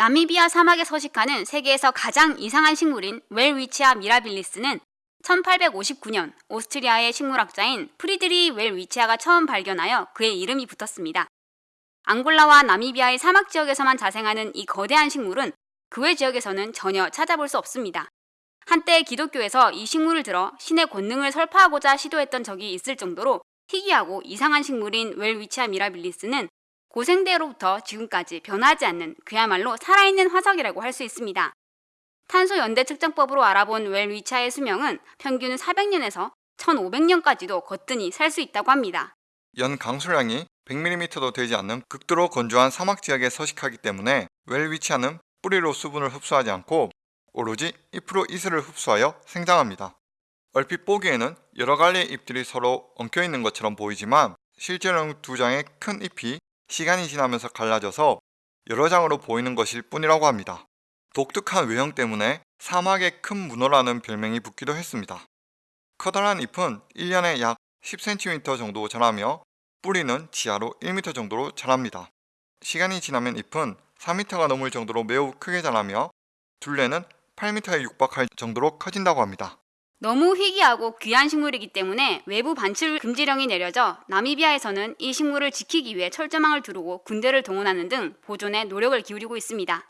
나미비아 사막에 서식하는 세계에서 가장 이상한 식물인 웰위치아 미라빌리스는 1859년 오스트리아의 식물학자인 프리드리 웰위치아가 처음 발견하여 그의 이름이 붙었습니다. 앙골라와 나미비아의 사막 지역에서만 자생하는 이 거대한 식물은 그 외 지역에서는 전혀 찾아볼 수 없습니다. 한때 기독교에서 이 식물을 들어 신의 권능을 설파하고자 시도했던 적이 있을 정도로 희귀하고 이상한 식물인 웰위치아 미라빌리스는 고생대로부터 지금까지 변하지 않는 그야말로 살아있는 화석이라고 할 수 있습니다. 탄소 연대 측정법으로 알아본 웰위치아의 수명은 평균 400년에서 1500년까지도 거뜬히 살 수 있다고 합니다. 연 강수량이 100mm도 되지 않는 극도로 건조한 사막 지역에 서식하기 때문에 웰 위치아는 뿌리로 수분을 흡수하지 않고 오로지 잎으로 이슬을 흡수하여 생장합니다. 얼핏 보기에는 여러 갈래의 잎들이 서로 엉켜 있는 것처럼 보이지만 실제로는 두 장의 큰 잎이 시간이 지나면서 갈라져서 여러 장으로 보이는 것일 뿐이라고 합니다. 독특한 외형 때문에 사막의 큰 문어라는 별명이 붙기도 했습니다. 커다란 잎은 1년에 약 10cm 정도 자라며 뿌리는 지하로 1m 정도로 자랍니다. 시간이 지나면 잎은 4m가 넘을 정도로 매우 크게 자라며 둘레는 8m에 육박할 정도로 커진다고 합니다. 너무 희귀하고 귀한 식물이기 때문에 외부 반출 금지령이 내려져 나미비아에서는 이 식물을 지키기 위해 철조망을 두르고 군대를 동원하는 등 보존에 노력을 기울이고 있습니다.